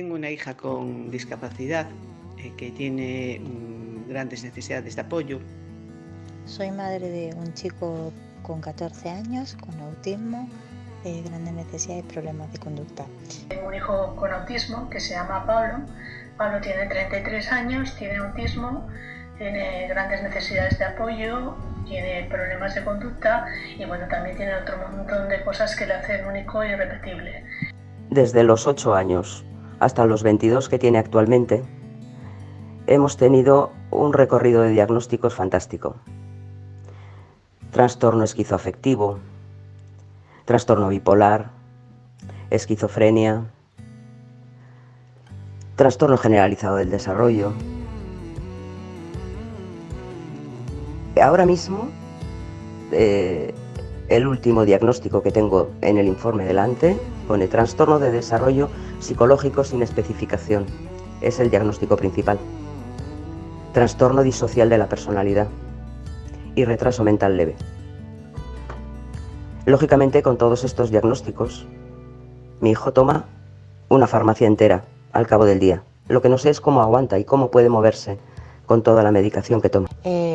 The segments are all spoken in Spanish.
Tengo una hija con discapacidad eh, que tiene mm, grandes necesidades de apoyo. Soy madre de un chico con 14 años, con autismo, eh, grandes necesidades y problemas de conducta. Tengo un hijo con autismo que se llama Pablo. Pablo tiene 33 años, tiene autismo, tiene grandes necesidades de apoyo, tiene problemas de conducta y bueno, también tiene otro montón de cosas que le hacen único e irrepetible. Desde los 8 años hasta los 22 que tiene actualmente, hemos tenido un recorrido de diagnósticos fantástico. Trastorno esquizoafectivo, trastorno bipolar, esquizofrenia, trastorno generalizado del desarrollo. Ahora mismo, eh, el último diagnóstico que tengo en el informe delante pone trastorno de desarrollo psicológico sin especificación. Es el diagnóstico principal. Trastorno disocial de la personalidad y retraso mental leve. Lógicamente, con todos estos diagnósticos, mi hijo toma una farmacia entera al cabo del día. Lo que no sé es cómo aguanta y cómo puede moverse con toda la medicación que toma. Eh,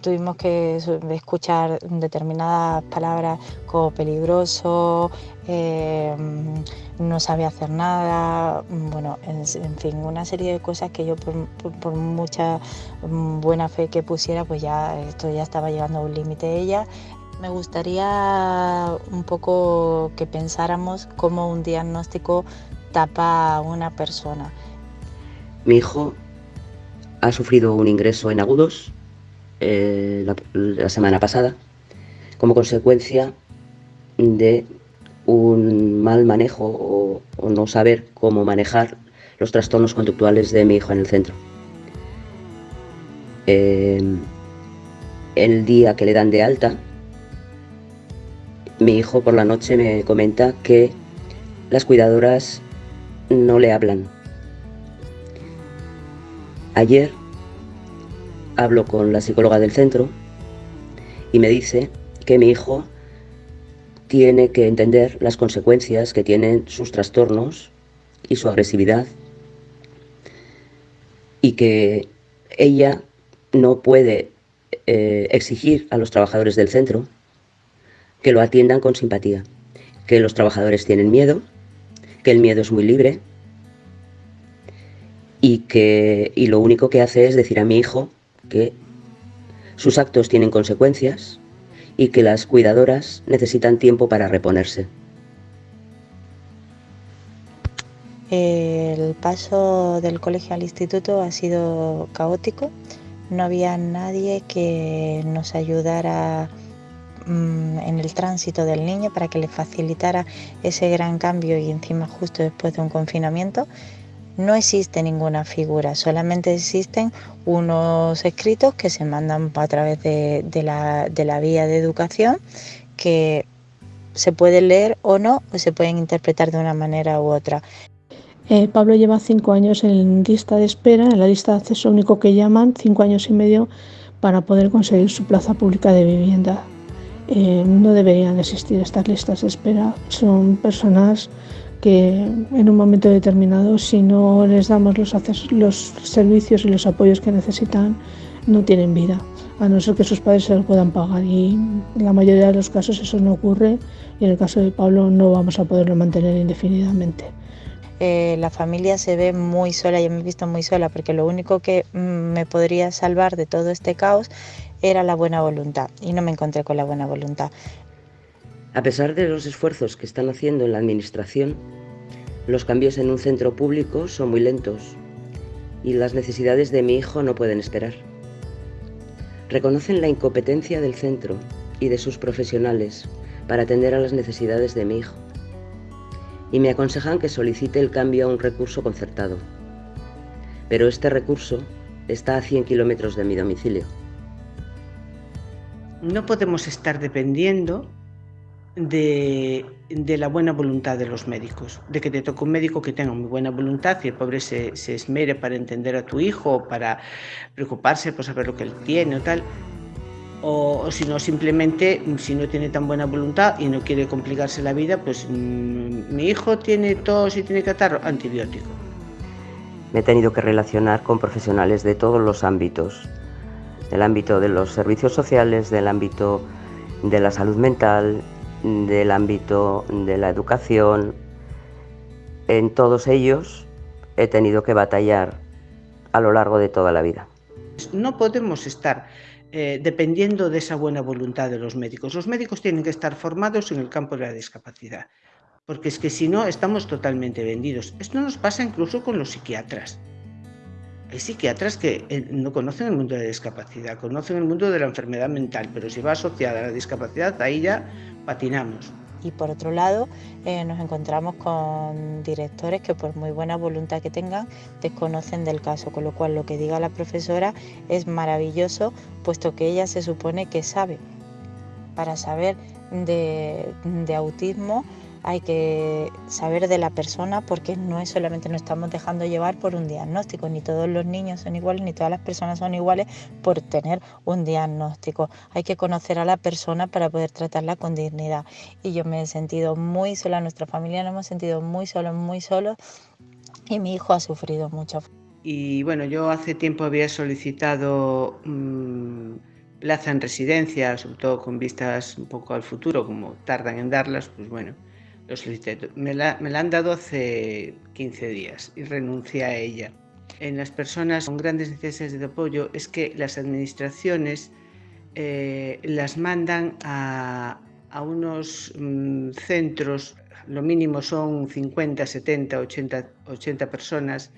tuvimos que escuchar determinadas palabras como peligroso, eh, no sabe hacer nada, bueno, en, fin, una serie de cosas que yo por, mucha buena fe que pusiera, pues ya esto ya estaba llegando a un límite ella. Me gustaría un poco que pensáramos cómo un diagnóstico tapa a una persona. Mi hijo ha sufrido un ingreso en agudos eh, la, semana pasada como consecuencia de un mal manejo o, no saber cómo manejar los trastornos conductuales de mi hijo en el centro. Eh, el día que le dan de alta, mi hijo por la noche me comenta que las cuidadoras no le hablan, Ayer hablo con la psicóloga del centro y me dice que mi hijo tiene que entender las consecuencias que tienen sus trastornos y su agresividad y que ella no puede eh, exigir a los trabajadores del centro que lo atiendan con simpatía, que los trabajadores tienen miedo, que el miedo es muy libre y que y lo único que hace es decir a mi hijo que sus actos tienen consecuencias y que las cuidadoras necesitan tiempo para reponerse. El paso del colegio al instituto ha sido caótico. No había nadie que nos ayudara mm, en el tránsito del niño para que le facilitara ese gran cambio y encima justo después de un confinamiento no existe ninguna figura, solamente existen unos escritos que se mandan a través de, la, vía de educación que se pueden leer o no, o se pueden interpretar de una manera u otra. Eh, Pablo lleva cinco años en lista de espera, en la lista de acceso único que llaman, cinco años y medio para poder conseguir su plaza pública de vivienda. Eh, no deberían existir estas listas de espera, son personas que en un momento determinado, si no les damos los, los servicios y los apoyos que necesitan, no tienen vida, a no ser que sus padres se lo puedan pagar. Y en la mayoría de los casos eso no ocurre y en el caso de Pablo no vamos a poderlo mantener indefinidamente. Eh, la familia se ve muy sola, yo me he visto muy sola porque lo único que mm, me podría salvar de todo este caos era la buena voluntad y no me encontré con la buena voluntad. A pesar de los esfuerzos que están haciendo en la Administración, los cambios en un centro público son muy lentos y las necesidades de mi hijo no pueden esperar. Reconocen la incompetencia del centro y de sus profesionales para atender a las necesidades de mi hijo y me aconsejan que solicite el cambio a un recurso concertado. Pero este recurso está a 100 kilómetros de mi domicilio. No podemos estar dependiendo de, la buena voluntad de los médicos, de que te toque un médico que tenga muy buena voluntad y el pobre se, esmere para entender a tu hijo o para preocuparse por saber lo que él tiene o tal. O, si no, simplemente, si no tiene tan buena voluntad y no quiere complicarse la vida, pues mm, mi hijo tiene tos y tiene estar antibiótico. me he tenido que relacionar con profesionales de todos los ámbitos, del ámbito de los servicios sociales, del ámbito de la salud mental, del ámbito de la educación. En todos ellos he tenido que batallar a lo largo de toda la vida. No podemos estar eh, dependiendo de esa buena voluntad de los médicos. Los médicos tienen que estar formados en el campo de la discapacidad, porque es que si no estamos totalmente vendidos. Esto nos pasa incluso con los psiquiatras. Hay psiquiatras que eh, no conocen el mundo de la discapacidad, conocen el mundo de la enfermedad mental, pero si va asociada a la discapacidad, ahí ya patinamos. Y por otro lado, eh, nos encontramos con directores que por muy buena voluntad que tengan, desconocen del caso, con lo cual lo que diga la profesora es maravilloso, puesto que ella se supone que sabe. Para saber de, de autismo hay que saber de la persona porque no es solamente nos estamos dejando llevar por un diagnóstico, ni todos los niños son iguales, ni todas las personas son iguales por tener un diagnóstico. Hay que conocer a la persona para poder tratarla con dignidad. Y yo me he sentido muy sola, nuestra familia nos hemos sentido muy solos, muy solos y mi hijo ha sufrido mucho. Y bueno, yo hace tiempo había solicitado mmm, plaza en residencia, sobre todo con vistas un poco al futuro, como tardan en darlas, pues bueno, lo solicité. Me la, me la han dado hace 15 días y renuncié a ella. En las personas con grandes necesidades de apoyo es que las administraciones eh, las mandan a, a unos mmm, centros, lo mínimo son 50, 70, 80, 80 personas,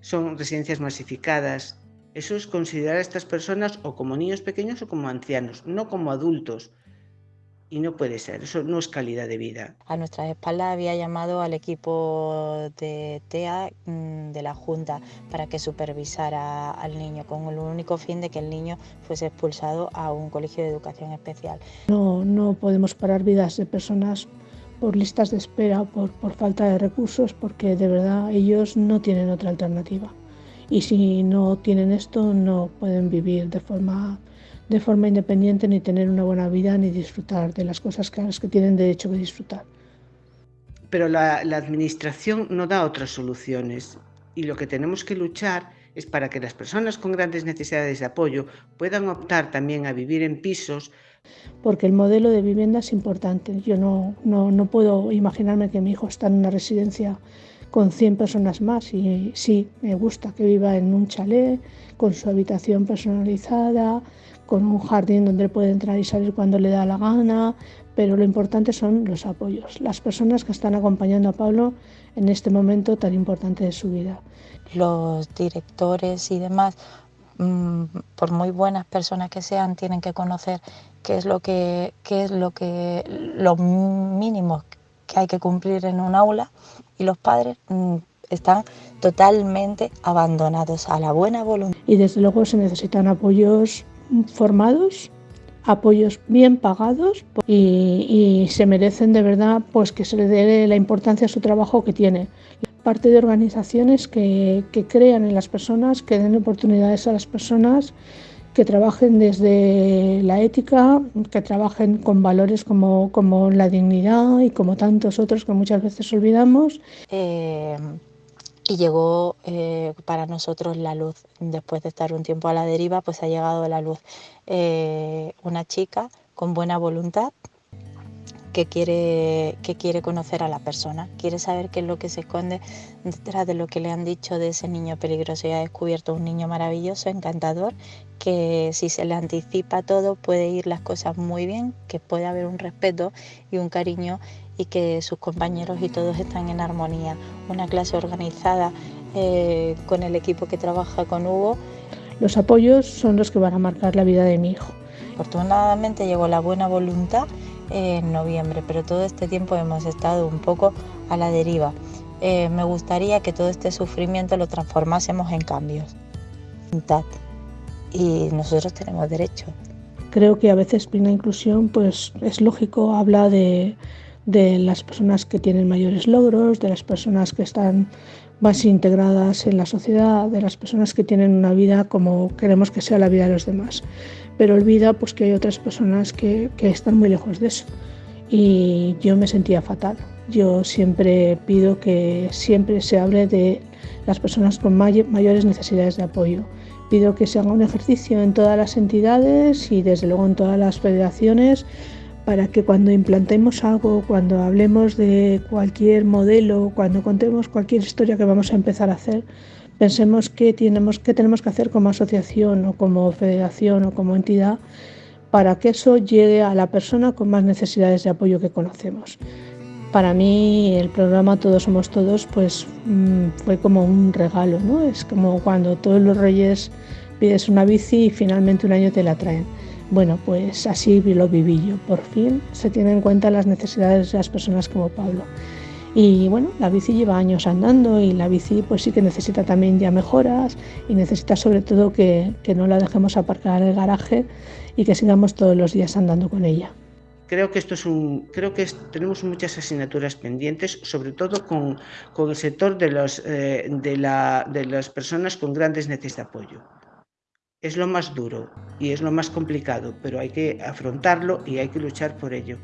son residencias masificadas. Eso es considerar a estas personas o como niños pequeños o como ancianos, no como adultos y no puede ser, eso no es calidad de vida. A nuestras espaldas había llamado al equipo de TEA mm, de la Junta para que supervisara al niño con el único fin de que el niño fuese expulsado a un colegio de educación especial. No, no podemos parar vidas de personas por listas de espera, por, por falta de recursos, porque de verdad ellos no tienen otra alternativa. Y si no tienen esto, no pueden vivir de forma de forma independiente ni tener una buena vida ni disfrutar de las cosas que, las que tienen derecho a disfrutar. Pero la, la administración no da otras soluciones y lo que tenemos que luchar es para que las personas con grandes necesidades de apoyo puedan optar también a vivir en pisos. Porque el modelo de vivienda es importante. Yo no, no, no puedo imaginarme que mi hijo está en una residencia con 100 personas más y sí, me gusta que viva en un chalet con su habitación personalizada, con un jardín donde puede entrar y salir cuando le da la gana, pero lo importante son los apoyos, las personas que están acompañando a Pablo en este momento tan importante de su vida. Los directores y demás, mm, por muy buenas personas que sean, tienen que conocer qué es lo que, qué es lo que, los mínimos que hay que cumplir en un aula y los padres mm, están totalmente abandonados a la buena voluntad. Y desde luego se necesitan apoyos formados, apoyos bien pagados y, se merecen de verdad pues que se le dé la importancia a su trabajo que tiene. Parte de organizaciones que crean en las personas, que den oportunidades a las personas, que trabajen desde la ética, que trabajen con valores como, como la dignidad y como tantos otros que muchas veces olvidamos. Eh y llegó eh, para nosotros la luz. Después de estar un tiempo a la deriva, pues ha llegado la luz. Eh, una chica con buena voluntad que quiere, que quiere conocer a la persona, quiere saber qué es lo que se esconde detrás de lo que le han dicho de ese niño peligroso y ha descubierto un niño maravilloso, encantador, que si se le anticipa todo puede ir las cosas muy bien, que puede haber un respeto y un cariño y que sus compañeros y todos están en armonía. Una clase organizada eh, con el equipo que trabaja con Hugo. Los apoyos son los que van a marcar la vida de mi hijo. Afortunadamente llegó la buena voluntad en noviembre, pero todo este tiempo hemos estado un poco a la deriva. Eh, me gustaría que todo este sufrimiento lo transformásemos en cambios. Y nosotros tenemos derecho. Creo que a veces Plena Inclusión pues es lógico, habla de, de las personas que tienen mayores logros, de las personas que están más integradas en la sociedad, de las personas que tienen una vida como queremos que sea la vida de los demás. Pero olvida pues, que hay otras personas que, que están muy lejos de eso. Y yo me sentía fatal. Yo siempre pido que siempre se hable de las personas con mayores necesidades de apoyo. Pido que se haga un ejercicio en todas las entidades y desde luego en todas las federaciones para que cuando implantemos algo, cuando hablemos de cualquier modelo, cuando contemos cualquier historia que vamos a empezar a hacer, pensemos qué tenemos, qué tenemos que hacer como asociación o como federación o como entidad para que eso llegue a la persona con más necesidades de apoyo que conocemos. Para mí el programa Todos Somos Todos pues mm, fue como un regalo, ¿no? Es como cuando todos los reyes pides una bici y finalmente un año te la traen. Bueno, pues así lo viví yo. Por fin se tienen en cuenta las necesidades de las personas como Pablo. Y bueno, la bici lleva años andando y la bici pues sí que necesita también ya mejoras y necesita sobre todo que, no la dejemos aparcar en el garaje y que sigamos todos los días andando con ella. Creo que esto es un, creo que tenemos muchas asignaturas pendientes, sobre todo con, el sector de, los, eh, de, la, de las personas con grandes necesidades de apoyo. Es lo más duro y es lo más complicado, pero hay que afrontarlo y hay que luchar por ello.